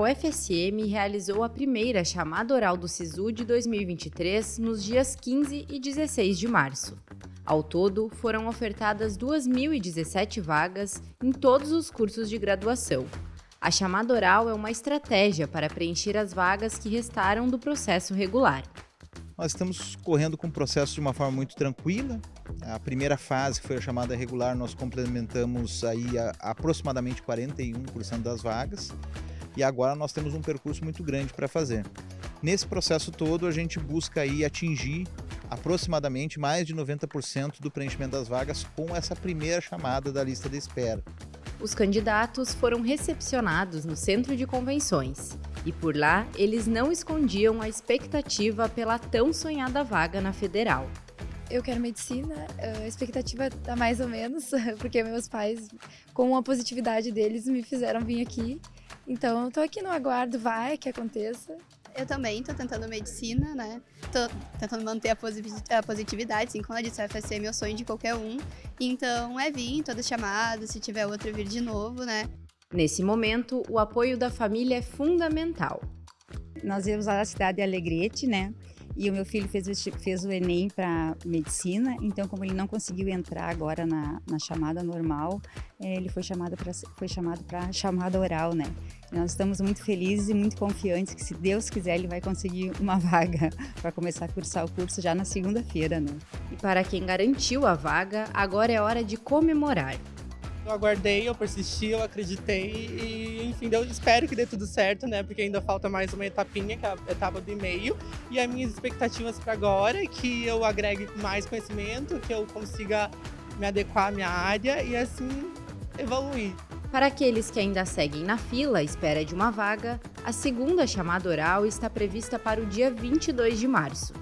UFSM realizou a primeira chamada oral do SISU de 2023 nos dias 15 e 16 de março. Ao todo, foram ofertadas 2.017 vagas em todos os cursos de graduação. A chamada oral é uma estratégia para preencher as vagas que restaram do processo regular. Nós estamos correndo com o processo de uma forma muito tranquila. A primeira fase, que foi a chamada regular, nós complementamos aí a, aproximadamente 41% das vagas. E agora nós temos um percurso muito grande para fazer. Nesse processo todo, a gente busca aí atingir aproximadamente mais de 90% do preenchimento das vagas com essa primeira chamada da lista de espera. Os candidatos foram recepcionados no centro de convenções e por lá eles não escondiam a expectativa pela tão sonhada vaga na federal. Eu quero medicina, a expectativa tá mais ou menos, porque meus pais, com a positividade deles, me fizeram vir aqui. Então, eu tô aqui no aguardo, vai que aconteça. Eu também tô tentando medicina, né? Tô tentando manter a positividade, assim, como eu disse, a FSM é meu sonho de qualquer um. Então é vir, todas chamadas, se tiver outra vir de novo, né? Nesse momento, o apoio da família é fundamental. Nós íamos lá na cidade de Alegrete, né? E o meu filho fez, fez o Enem para medicina, então como ele não conseguiu entrar agora na, na chamada normal, é, ele foi chamado para foi chamado para chamada oral, né? Nós estamos muito felizes e muito confiantes que se Deus quiser ele vai conseguir uma vaga para começar a cursar o curso já na segunda-feira, né? E para quem garantiu a vaga, agora é hora de comemorar. Eu aguardei, eu persisti, eu acreditei e, enfim, eu espero que dê tudo certo, né? Porque ainda falta mais uma etapinha, que é a etapa do e-mail. E as minhas expectativas para agora é que eu agregue mais conhecimento, que eu consiga me adequar à minha área e assim evoluir. Para aqueles que ainda seguem na fila à espera de uma vaga, a segunda chamada oral está prevista para o dia 22 de março.